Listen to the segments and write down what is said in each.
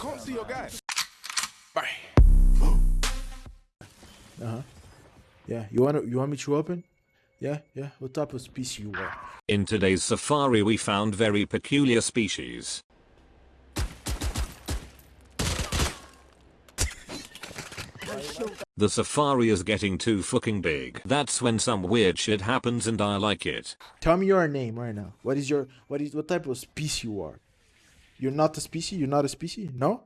can't see your guy. Uh huh. Yeah. You want to, you want me to open? Yeah. Yeah. What type of species you are? In today's safari we found very peculiar species. The safari is getting too fucking big. That's when some weird shit happens and I like it. Tell me your name right now. What is your what is what type of species you are? You're not a species. You're not a species. No.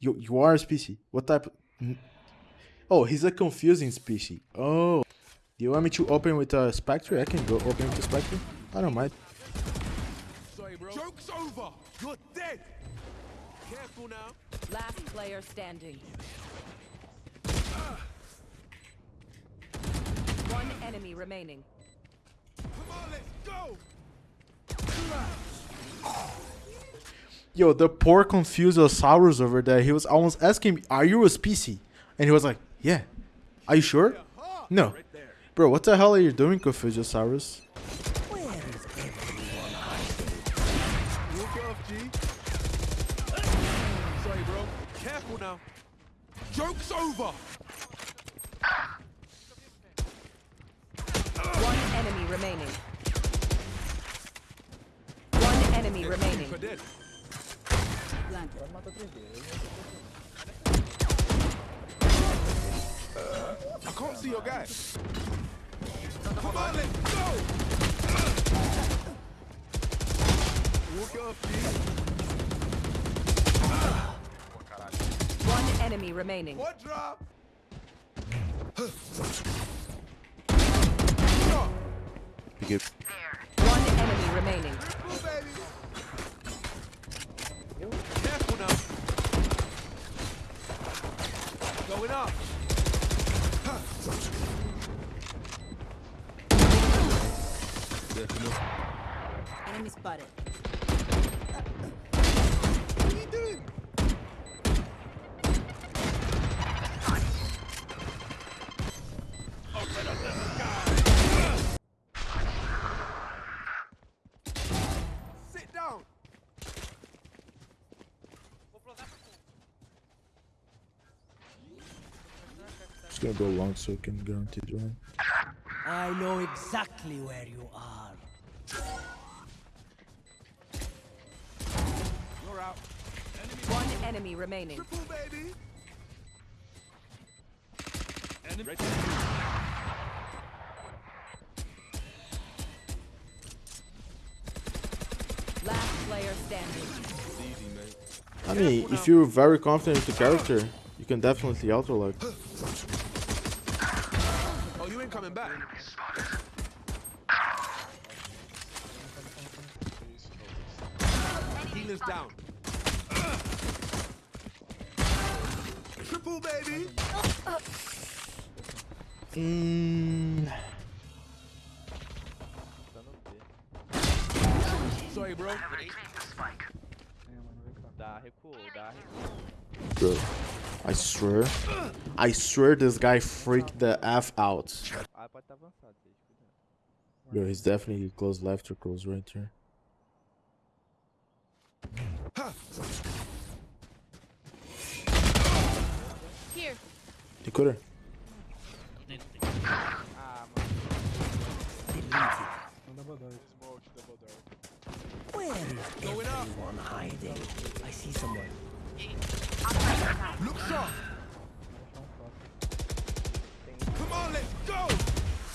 You you are a species. What type? Of, oh, he's a confusing species. Oh. Do you want me to open with a Spectre? I can go open with a Spectre. I don't mind. Sorry, bro. Joke's over. You're dead. Careful now. Last player standing. Ah. One enemy remaining. Come on, let's go. Yo, the poor Confusiosaurus over there. He was almost asking me, "Are you a species?" And he was like, "Yeah." Are you sure? No. Bro, what the hell are you doing, Confusiosaurus? Joke's over. One enemy remaining. One enemy remaining. For dead. I can't see your guy. Come on, let's go. Walk it off, One enemy remaining. What drop? One enemy remaining. Go, baby. Careful now. Going up. Enemy spotted. Just gonna go long so I can guarantee one. I know exactly where you are. You're out. One enemy remaining. Triple, baby. Last player standing. I mean, if you're very confident with the character, you can definitely auto lock. Coming back. Healer's down. Triple, baby. Mm, Sorry, bro. Bro, I swear, I swear this guy freaked the f out. Ah, pode estar avançado, vocês cuidado. Bro, he's definitely close left or close right here. Here. He could have. Where is Going up. everyone hiding? I see someone. Look sharp. Come on, let's go.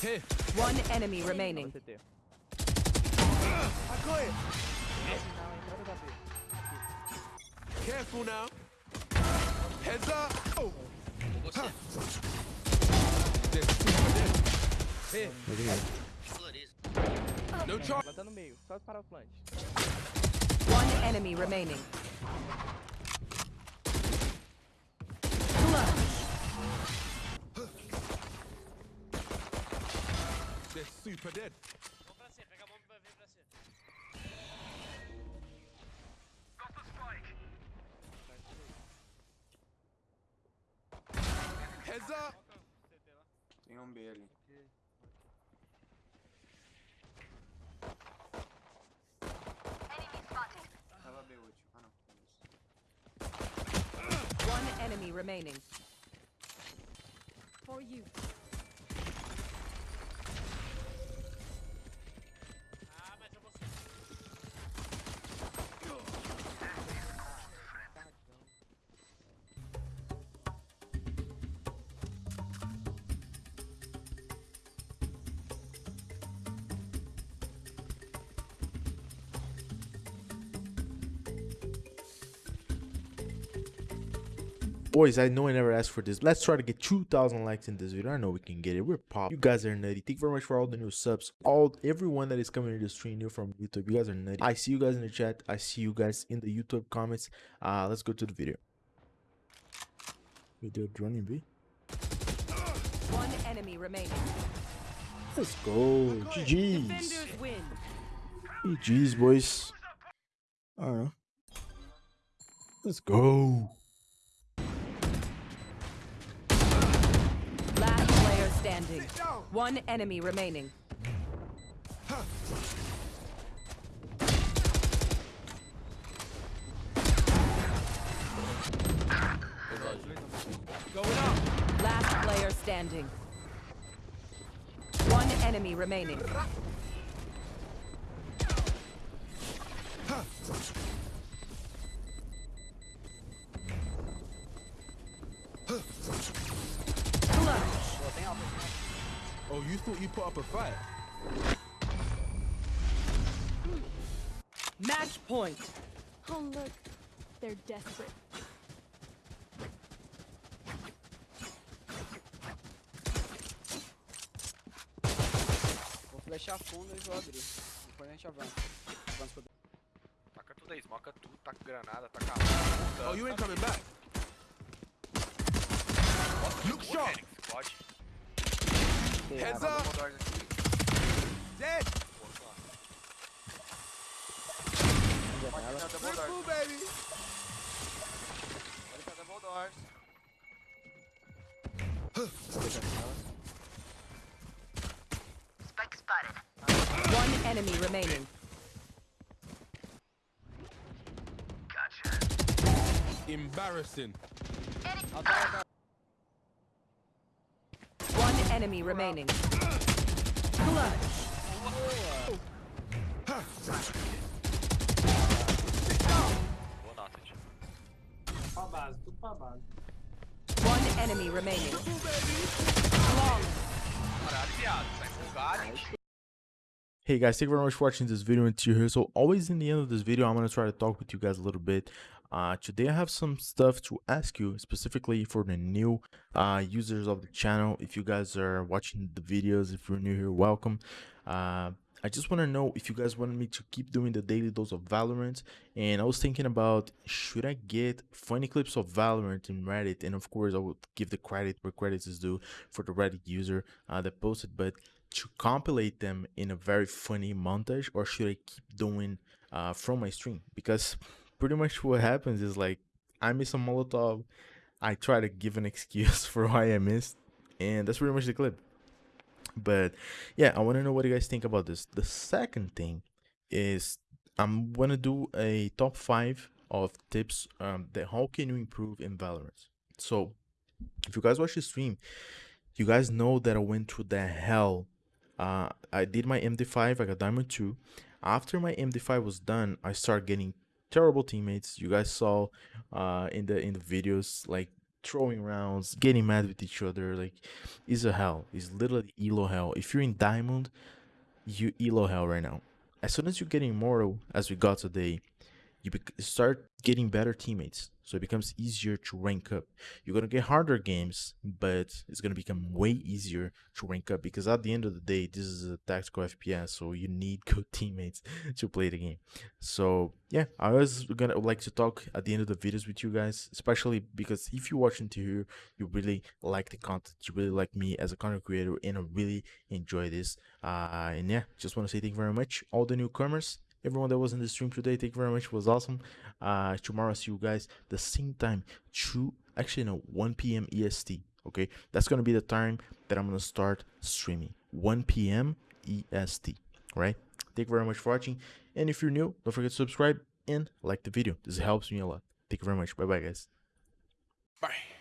Here. One enemy remaining. I got it. Na entrada da B. Careful now. Heads up. Oh. Huh. They're super dead. Here. No charge. Ela tá no meio, só disparar o flank. One enemy remaining. They're super dead. Heads up. Tem um B ali. Tava B último. Ah não. beleza. Enemy remaining. For you. Boys, I know I never asked for this. Let's try to get 2,000 likes in this video. I know we can get it. We're pop. You guys are nutty. Thank you very much for all the new subs. All everyone that is coming to the stream new from YouTube. You guys are nutty. I see you guys in the chat. I see you guys in the YouTube comments. Uh, let's go to the video. We did running B. One enemy remaining. Let's go. GG's. GG's, boys. I don't know. Let's go. Last player standing. One enemy remaining. Up. Last player standing. One enemy remaining. Thought you put up a fight? Match point. Oh, look. They're desperate. Vou flechar fundo e vou abrir. Depois a gente avança. Avança pro Taca tudo aí, smoca tudo, taca granada, taca Oh, you ain't coming back. Look sharp. Pode. Heads Tá up. no doors aqui. Dead. Pô, só. janela. Não, double Good doors. move, baby. Pode ficar double doors. One enemy remaining. Embarrassing. One enemy remaining. Clutch. One enemy remaining. Hey guys, thank you very much for watching this video until here. So always in the end of this video, I'm gonna try to talk with you guys a little bit. Uh, today I have some stuff to ask you specifically for the new uh, users of the channel. If you guys are watching the videos, if you're new here, welcome. Uh, I just want to know if you guys wanted me to keep doing the daily dose of Valorant. And I was thinking about should I get funny clips of Valorant in Reddit? And of course, I would give the credit where credit is due for the Reddit user uh, that posted. But to compilate them in a very funny montage or should I keep doing uh, from my stream? Because pretty much what happens is like I miss a Molotov, I try to give an excuse for why I missed, and that's pretty much the clip. But yeah, I want to know what you guys think about this. The second thing is I'm gonna do a top five of tips um, that how can you improve in Valorant. So if you guys watch the stream, you guys know that I went through the hell uh, I did my MD5, I got Diamond 2. After my MD5 was done, I started getting terrible teammates. You guys saw uh, in the in the videos, like throwing rounds, getting mad with each other. Like, it's a hell. It's literally elo hell. If you're in Diamond, you elo hell right now. As soon as you get immortal, as we got today, you start getting better teammates. So it becomes easier to rank up. You're gonna get harder games, but it's gonna become way easier to rank up because at the end of the day, this is a tactical FPS, so you need good teammates to play the game. So yeah, I was gonna like to talk at the end of the videos with you guys, especially because if you're watching to here, you really like the content, you really like me as a content creator, and I really enjoy this. Uh, and yeah, just want to say thank you very much, all the newcomers everyone that was in the stream today thank you very much it was awesome. Uh tomorrow see you guys the same time 2 actually no 1 p.m est okay? That's gonna be the time that i'm gonna start streaming 1 p.m est right? Thank you very much for watching and if you're new don't forget to subscribe and like the video this helps me a lot. Thank you very much bye bye guys. Bang.